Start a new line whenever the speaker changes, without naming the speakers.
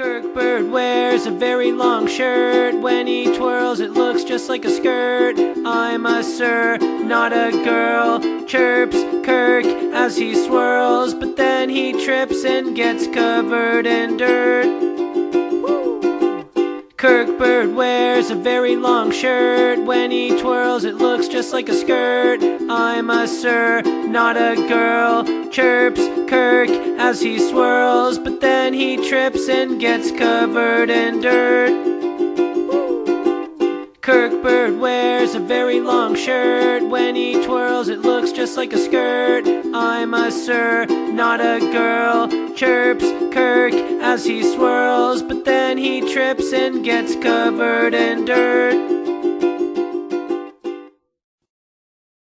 Kirk Bird wears a very long shirt. When he twirls, it looks just like a skirt. I'm a sir, not a girl. Chirps Kirk as he swirls, but then he trips and gets covered in dirt. Kirk Bird wears a very long shirt. When he twirls, it looks just like a skirt. I'm a sir, not a girl. Chirps Kirk as he swirls, but then he trips and gets covered in dirt. Kirk Bird wears a very long shirt. When he twirls, it looks just like a skirt. I'm a sir, not a girl. Chirps Kirk as he swirls, but then he trips and gets covered in dirt.